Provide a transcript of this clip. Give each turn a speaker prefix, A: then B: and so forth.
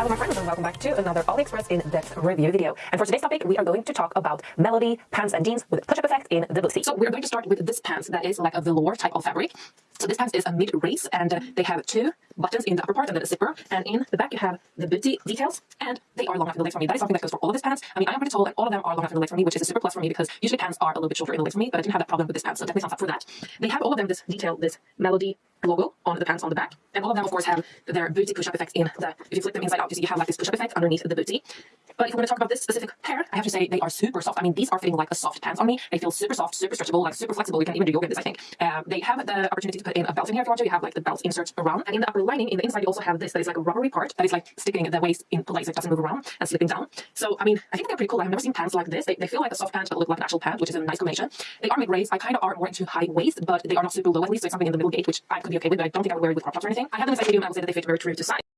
A: Hello my friends and welcome back to another AliExpress in-depth review video. And for today's topic, we are going to talk about Melody pants and jeans with push-up effect in the booty.
B: So we're going to start with this pants that is like a velour type of fabric. So this pants is a mid-race and uh, they have two buttons in the upper part and then a zipper. And in the back you have the booty details and they are long enough in the legs for me. That is something that goes for all of these pants. I mean, I am pretty tall and all of them are long enough in the legs for me, which is a super plus for me because usually pants are a little bit shorter in the legs for me, but I didn't have that problem with this pants, so definitely thumbs up for that. They have all of them this detail, this Melody logo on the pants on the back. And all of them, of course, have their booty push-up effect in the, if you flip them inside out, you see you have like this push-up effect underneath the booty. But if we're going to talk about this specific pair, I have to say they are super soft. I mean, these are fitting like a soft pants on me. They feel super soft, super stretchable, like super flexible. You can even do yoga in this, I think. Um, they have the opportunity to put in a belt in here if you want to. You have like the belt inserts around. And in the upper lining, in the inside, you also have this that is like a rubbery part that is like sticking the waist in place. It doesn't move around and slipping down. So, I mean, I think they're pretty cool. I've never seen pants like this. They, they feel like a soft pant, but look like an actual pant, which is a nice combination. They are mid-raise. I kind of are more into high waist, but they are not super low at least. So it's something in the middle gate, which I could be okay with, but I don't think I would wear it with crop tops or anything. I have them in size medium. I would say that they fit very true to size.